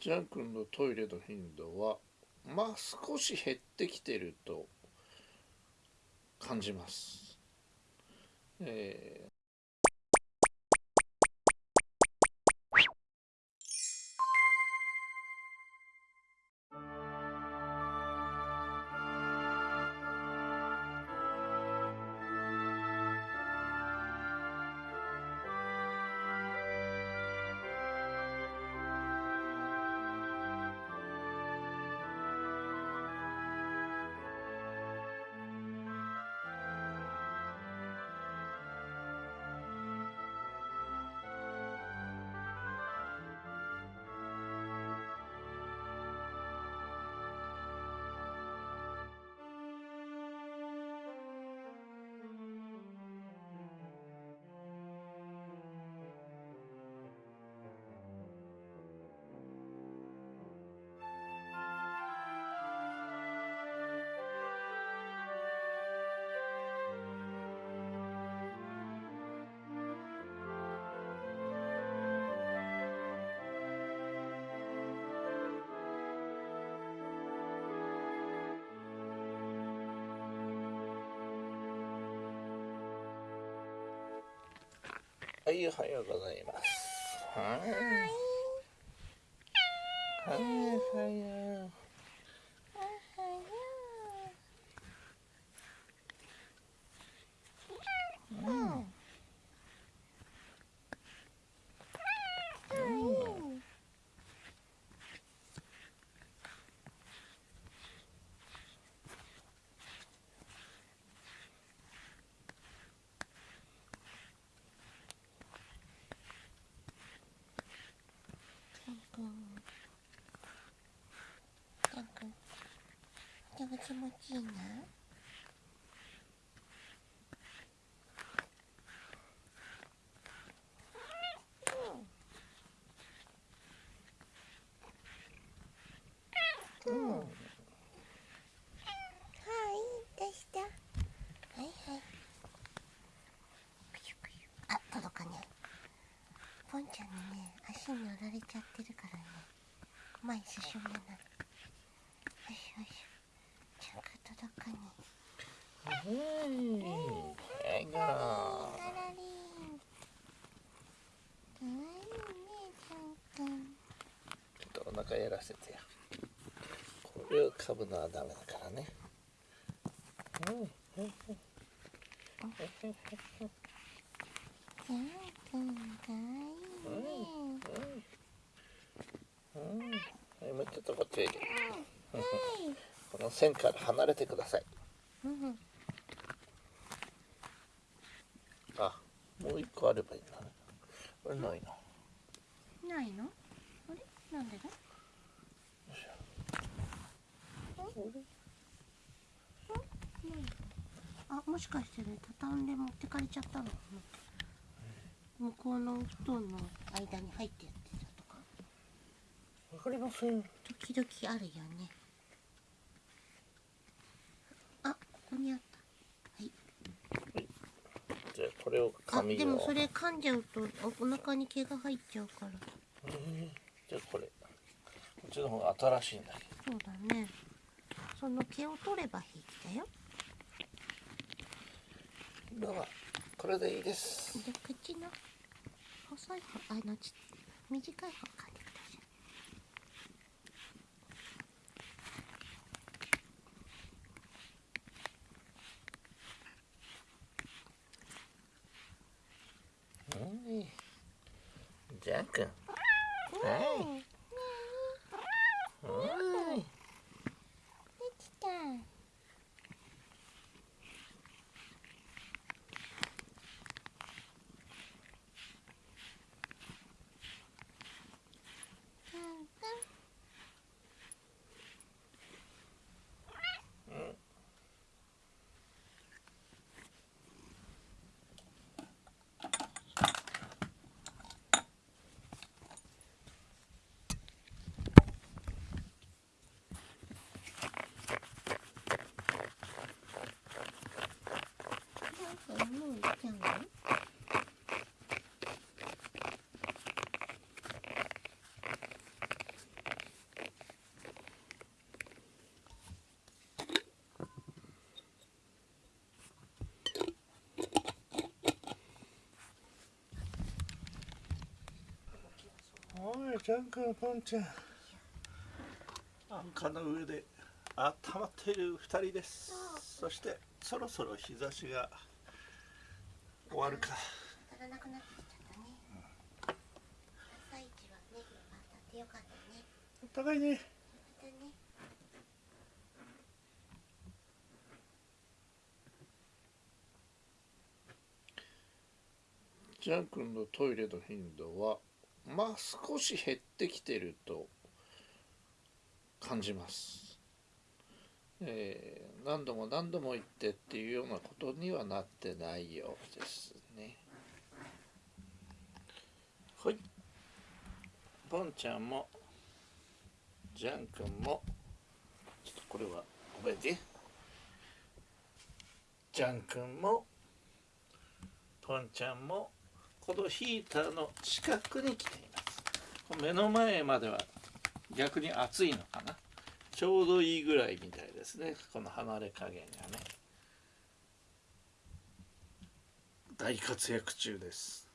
ジャン君のトイレの頻度はまあ少し減ってきてると感じます。えはい、おはようございます。はい。はい、はい、はい。気持ちいいな。うん、はいどうしたはい。はいあ届かねポンちゃんにね足に乗られちゃってるからね。前進めないよしよしうん、笑顔。ちょっとお腹やらせてよ。これを噛むのはダメだからね。うん。うん。うん。もうちょっとこっちへ。この線から離れてください。うんあもう一個あればいいこれないな。ないの？あれ？なんでだ？あもしかしてね畳んで持ってかれちゃったの？向こうの布団の間に入ってやってたとか？わかりません。時々あるよね。あここにあったこれを紙をでもそれ噛んじゃうとお腹に毛が入っちゃうから。えー、じゃあこれ。こっちの方が新しいんだけど。そうだね。その毛を取ればいいんだよ。ではこれでいいです。で口の細い方あのち短い方かジャゃちゃん。安価の上で温まっている二人です。そしてそろそろ日差しが終わるか。足らなくなってきちゃったね朝一はね当たってよかったねお互いねまたね。ジャン君のトイレの頻度はまあ少し減ってきてると感じます、えー何度も何度も言ってっていうようなことにはなってないようですね。はい。ポンちゃんもジャン君もちょっとこれはごめんねジャン君もポンちゃんもこのヒーターの近くに来ています。目の前までは逆に暑いのかな。ちょうどいいぐらいみたいですね。この離れ加減がね。大活躍中です。